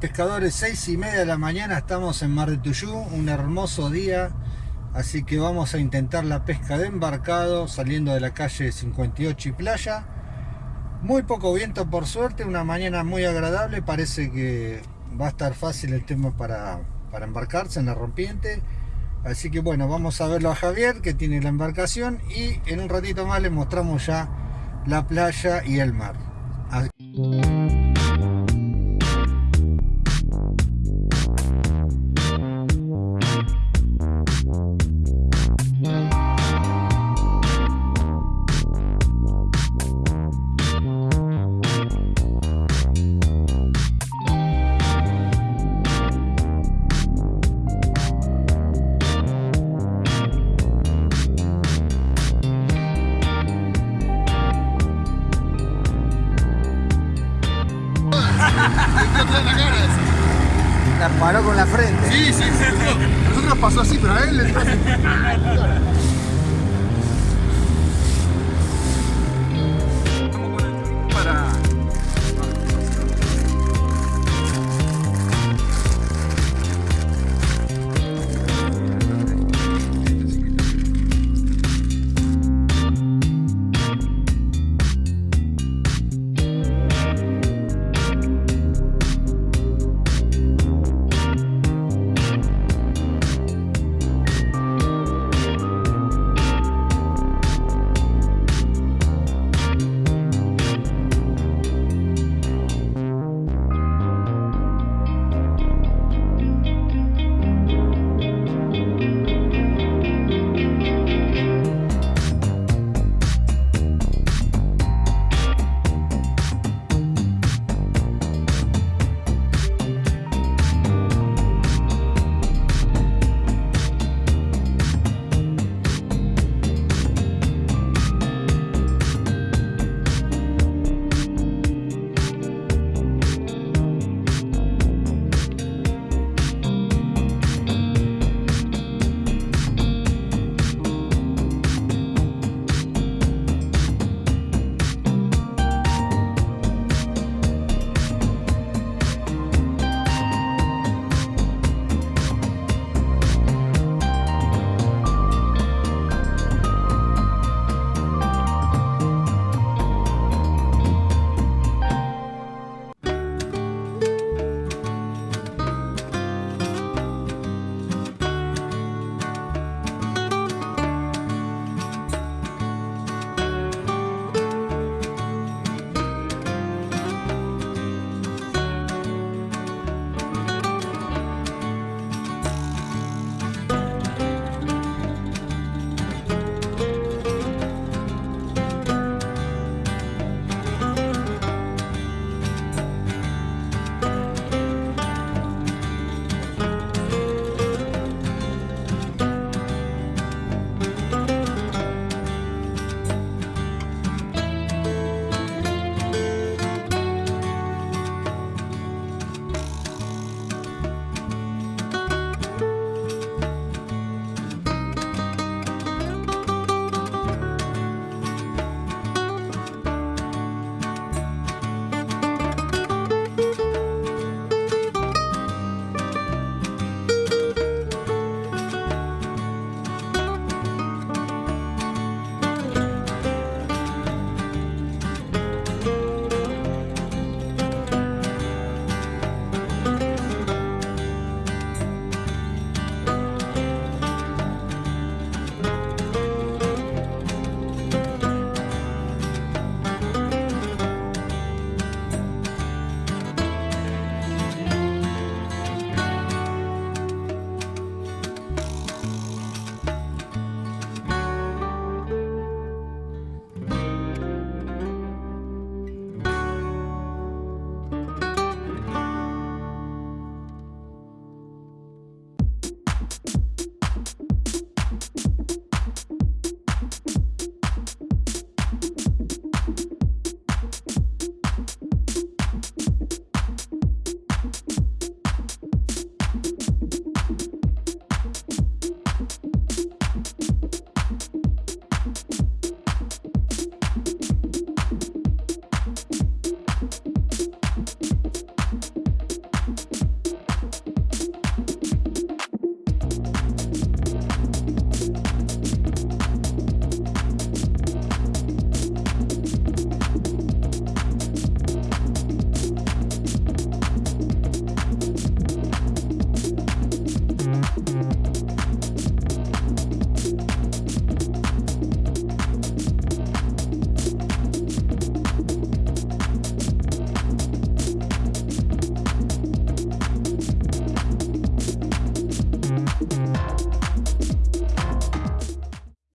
pescadores? 6 y media de la mañana estamos en Mar de Tuyú, un hermoso día. Así que vamos a intentar la pesca de embarcado saliendo de la calle 58 y playa. Muy poco viento por suerte, una mañana muy agradable. Parece que va a estar fácil el tema para, para embarcarse en la rompiente. Así que bueno, vamos a verlo a Javier que tiene la embarcación y en un ratito más les mostramos ya la playa y el mar. La paró con la frente. Sí, sí, sí. Nosotros pasó así, pero a él le